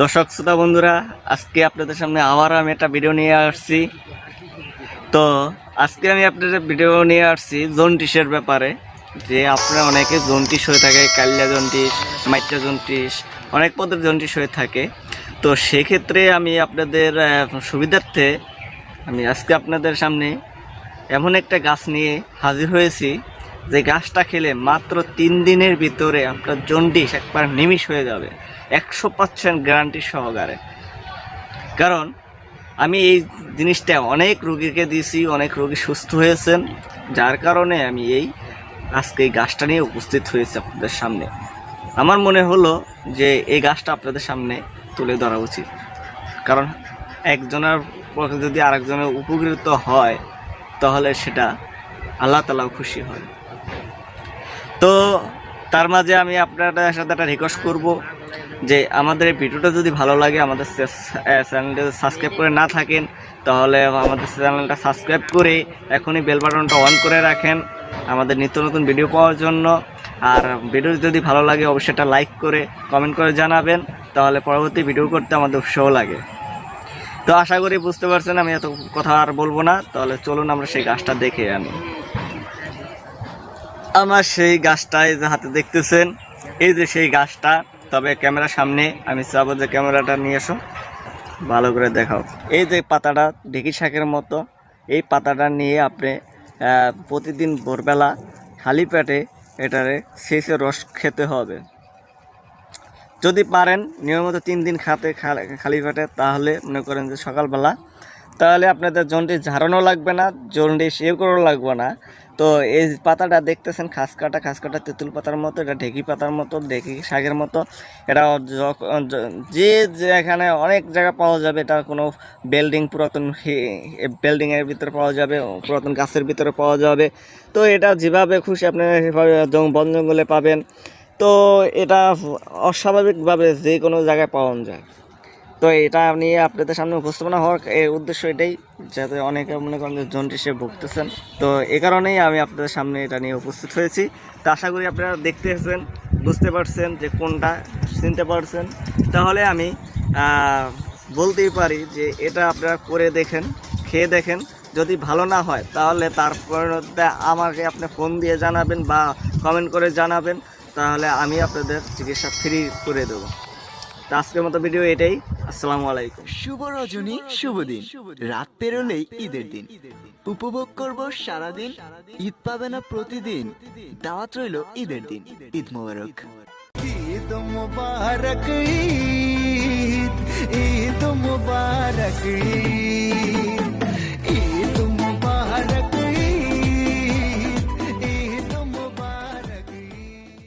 দর্শক, শ্রোতা বন্ধুরা, আজকে আপনাদের সামনে আবার আমি একটা ভিডিও নিয়ে আসছি। তো, আজকে আমি আপনাদের ভিডিও নিয়ে আসছি জন্টিসের ব্যাপারে। যে আপনারা অনেকে জন্টিস হয়ে থাকে, কালিয়া জন্টিস মাইট্রা জন্টিস অনেক পদের জন্টিস হয়ে থাকে। তো সেক্ষেত্রে আমি আপনাদের সুবিধার্থে আমি আজকে আপনাদের সামনে এমন একটা গাছ নিয়ে হাজির হয়েছি। যে গাছটা খেলে মাত্র তিন দিনের ভিতরে আপনার জন্ডিস একবার নিমিষ হয়ে যাবে। একশো পার্সেন্ট গ্যারান্টি সহকারে। কারণ আমি এই জিনিসটা অনেক রুগীকে দিয়েছি, অনেক রুগী সুস্থ হয়েছেন, যার কারণে আমি এই আজকে এই গাছটা নিয়ে উপস্থিত হয়েছি আপনাদের সামনে। আমার মনে হলো যে এই গাছটা আপনাদের সামনে তুলে ধরা উচিত। কারণ একজনের যদি আরেকজনের উপকৃত হয়, তাহলে সেটা আল্লাহ তালাও খুশি হয়। তো তার মাঝে আমি আপনাদের সাথে একটা রিকোয়েস্ট করব যে আমাদের এই ভিডিওটা যদি ভালো লাগে, আমাদের চ্যানেলটা সাবস্ক্রাইব করে না থাকেন, তাহলে আমাদের চ্যানেলটা সাবস্ক্রাইব করে এখনই বেল বাটনটা অন করে রাখেন আমাদের নিত্য নতুন ভিডিও পাওয়ার জন্য। আর ভিডিও যদি ভালো লাগে, অবশ্যই একটা লাইক করে কমেন্ট করে জানাবেন, তাহলে পরবর্তী ভিডিও করতে আমাদের উৎসাহ লাগে। তো আশা করি বুঝতে পারছেন, আমি এত কথা আর বলব না, তাহলে চলুন আমরা সেই গাছটা দেখে আনি। আমার সেই গাছটা এই যে হাতে দেখতেছেন, এই যে সেই গাছটা, তবে ক্যামেরার সামনে আমি চাবো যে ক্যামেরাটা নিয়ে এসো, ভালো করে দেখাও। এই যে পাতাটা ঢেকি শাকের মতো, এই পাতাটা নিয়ে আপনি প্রতিদিন ভোরবেলা খালি পেটে এটারে শেষে রস খেতে হবে। যদি পারেন, নিয়মিত তিন দিন খাতে খালি পেটে, তাহলে মনে করেন যে সকালবেলা তাহলে আপনাদের জন্ডিস ঝাড়ানো লাগবে না, জন্ডিস ইয়ে করানো লাগবে না। তো এই পাতাটা দেখতেছেন, খাস কাটা খাস কাটা তেঁতুল পাতার মতো, এটা ঢেকি পাতার মতো, ঢেকি শাকের মতো। এটা যে যে এখানে অনেক জায়গা পাওয়া যাবে, এটা কোনো বিল্ডিং, পুরাতন বিল্ডিংয়ের ভিতরে পাওয়া যাবে, পুরাতন গাছের ভিতরে পাওয়া যাবে। তো এটা যেভাবে খুশি আপনি সেভাবে বন জঙ্গলে পাবেন। তো এটা অস্বাভাবিকভাবে যে কোনো জায়গায় পাওয়া যায়। তো এটা নিয়ে আপনাদের সামনে উপস্থাপনা হওয়ার, এর উদ্দেশ্য এটাই, যাতে অনেকে মনে করেন যে জন্ডিসে ভুগতেছেন। তো এ কারণেই আমি আপনাদের সামনে এটা নিয়ে উপস্থিত হয়েছি। তো আশা করি আপনারা দেখতেছেন বুঝতে পারছেন যে কোনটা, চিনতে পারছেন। তাহলে আমি বলতেই পারি যে এটা আপনারা করে দেখেন, খেয়ে দেখেন। যদি ভালো না হয়, তাহলে তার আমাকে আপনি ফোন দিয়ে জানাবেন বা কমেন্ট করে জানাবেন। তাহলে আমি আপনাদের চিকিৎসা ফ্রি করে দেবো। তো আজকের মতো ভিডিও এটাই। আসসালামু আলাইকুম। শুভ রজনী শুভ দিন রাত পেরোলেই ঈদের দিন। উপভোগ করব সারাদিন ঈদ পাবে না প্রতিদিন। দাওয়াত রইল ঈদের দিন। ঈদ মোবারক। ঈদ মোবারক ঈদ। ঈদ মোবারক ঈদ।